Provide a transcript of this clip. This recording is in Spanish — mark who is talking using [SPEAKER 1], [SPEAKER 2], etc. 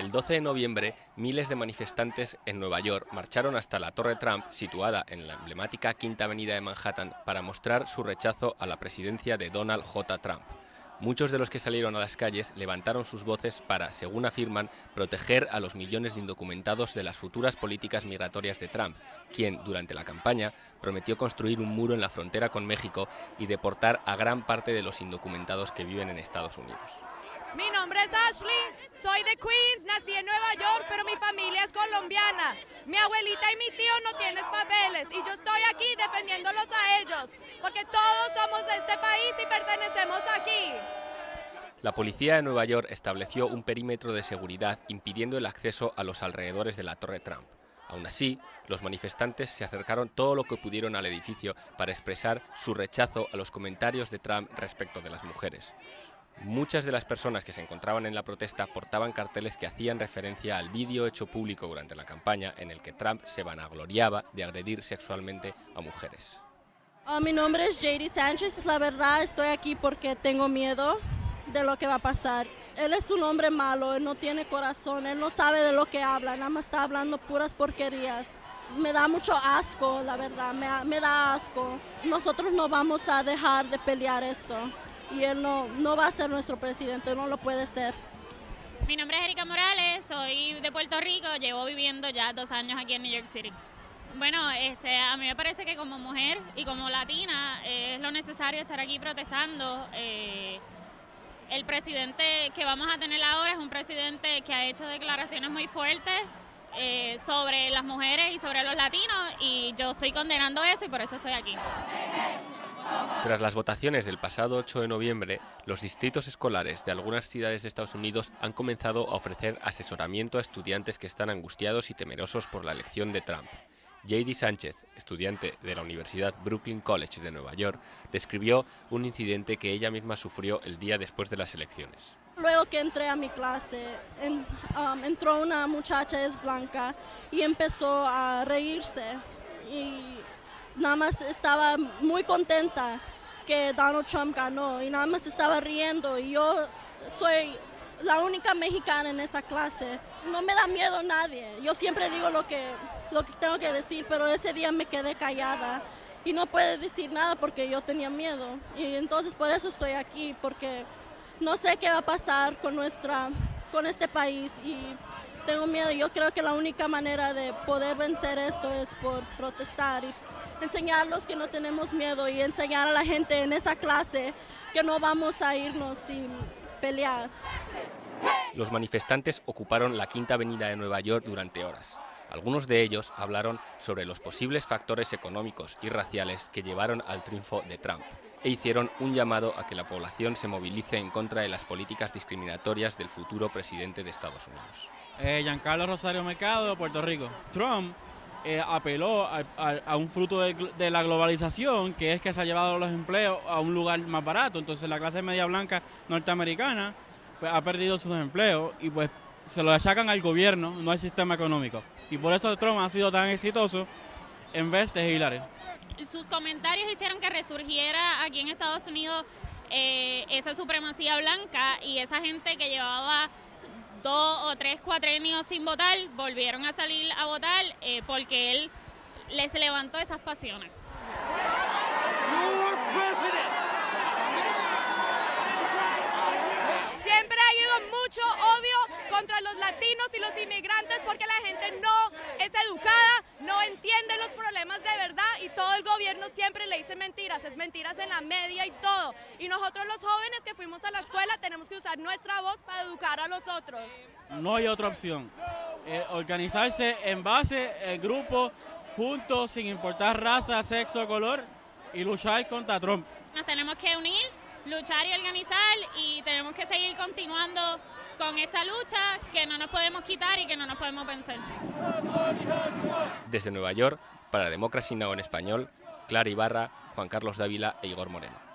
[SPEAKER 1] El 12 de noviembre, miles de manifestantes en Nueva York marcharon hasta la Torre Trump, situada en la emblemática Quinta Avenida de Manhattan, para mostrar su rechazo a la presidencia de Donald J. Trump. Muchos de los que salieron a las calles levantaron sus voces para, según afirman, proteger a los millones de indocumentados de las futuras políticas migratorias de Trump, quien, durante la campaña, prometió construir un muro en la frontera con México y deportar a gran parte de los indocumentados que viven en Estados Unidos.
[SPEAKER 2] Mi nombre es Ashley, soy de Queens, nací en Nueva York, pero mi familia es colombiana. Mi abuelita y mi tío no tienen papeles y yo estoy aquí defendiéndolos a ellos, porque todos somos de este país y pertenecemos aquí.
[SPEAKER 1] La policía de Nueva York estableció un perímetro de seguridad impidiendo el acceso a los alrededores de la Torre Trump. Aún así, los manifestantes se acercaron todo lo que pudieron al edificio para expresar su rechazo a los comentarios de Trump respecto de las mujeres. Muchas de las personas que se encontraban en la protesta portaban carteles que hacían referencia al vídeo hecho público durante la campaña en el que Trump se vanagloriaba de agredir sexualmente a mujeres.
[SPEAKER 3] Ah, mi nombre es JD Sánchez, la verdad estoy aquí porque tengo miedo de lo que va a pasar. Él es un hombre malo, él no tiene corazón, él no sabe de lo que habla, nada más está hablando puras porquerías. Me da mucho asco, la verdad, me, me da asco. Nosotros no vamos a dejar de pelear esto y él no, no va a ser nuestro presidente, no lo puede ser.
[SPEAKER 4] Mi nombre es Erika Morales, soy de Puerto Rico, llevo viviendo ya dos años aquí en New York City. Bueno, este, a mí me parece que como mujer y como latina es lo necesario estar aquí protestando. Eh, el presidente que vamos a tener ahora es un presidente que ha hecho declaraciones muy fuertes eh, sobre las mujeres y sobre los latinos y yo estoy condenando eso y por eso estoy aquí.
[SPEAKER 1] Tras las votaciones del pasado 8 de noviembre, los distritos escolares de algunas ciudades de Estados Unidos han comenzado a ofrecer asesoramiento a estudiantes que están angustiados y temerosos por la elección de Trump. J.D. Sánchez, estudiante de la Universidad Brooklyn College de Nueva York, describió un incidente que ella misma sufrió el día después de las elecciones.
[SPEAKER 3] Luego que entré a mi clase, um, entró una muchacha es blanca y empezó a reírse nada más estaba muy contenta que Donald Trump ganó y nada más estaba riendo y yo soy la única mexicana en esa clase. No me da miedo nadie. Yo siempre digo lo que, lo que tengo que decir, pero ese día me quedé callada y no puedo decir nada porque yo tenía miedo. Y entonces por eso estoy aquí, porque no sé qué va a pasar con, nuestra, con este país y tengo miedo. Yo creo que la única manera de poder vencer esto es por protestar y enseñarlos que no tenemos miedo y enseñar a la gente en esa clase que no vamos a irnos sin pelear.
[SPEAKER 1] Los manifestantes ocuparon la Quinta Avenida de Nueva York durante horas. Algunos de ellos hablaron sobre los posibles factores económicos y raciales que llevaron al triunfo de Trump e hicieron un llamado a que la población se movilice en contra de las políticas discriminatorias del futuro presidente de Estados Unidos.
[SPEAKER 5] Eh, Giancarlo Rosario Mercado, de Puerto Rico. Trump eh, apeló a, un fruto de, la globalización, que es que se ha llevado los empleos a un lugar más barato. Entonces la clase media blanca norteamericana pues, ha perdido sus empleos y pues se lo achacan al gobierno, no al sistema económico. Y por eso Trump ha sido tan exitoso en vez de Hillary.
[SPEAKER 4] Sus comentarios hicieron que resurgiera aquí en Estados Unidos eh, esa supremacía blanca y esa gente que llevaba dos o tres cuatrenios sin votar, volvieron a salir a votar eh, porque él les levantó esas pasiones.
[SPEAKER 2] Siempre ha habido mucho odio contra los latinos y los inmigrantes porque la gente no educada, no entiende los problemas de verdad y todo el gobierno siempre le dice mentiras, es mentiras en la media y todo. Y nosotros los jóvenes que fuimos a la escuela tenemos que usar nuestra voz para educar a los otros.
[SPEAKER 5] No hay otra opción. Eh, organizarse en base, en grupo, juntos, sin importar raza, sexo, color, y luchar contra Trump.
[SPEAKER 4] Nos tenemos que unir, luchar y organizar y tenemos que seguir continuando con esta lucha que no nos podemos quitar y que no nos podemos vencer.
[SPEAKER 1] Desde Nueva York, para Democracy Now! en español, Clara Ibarra, Juan Carlos Dávila e Igor Moreno.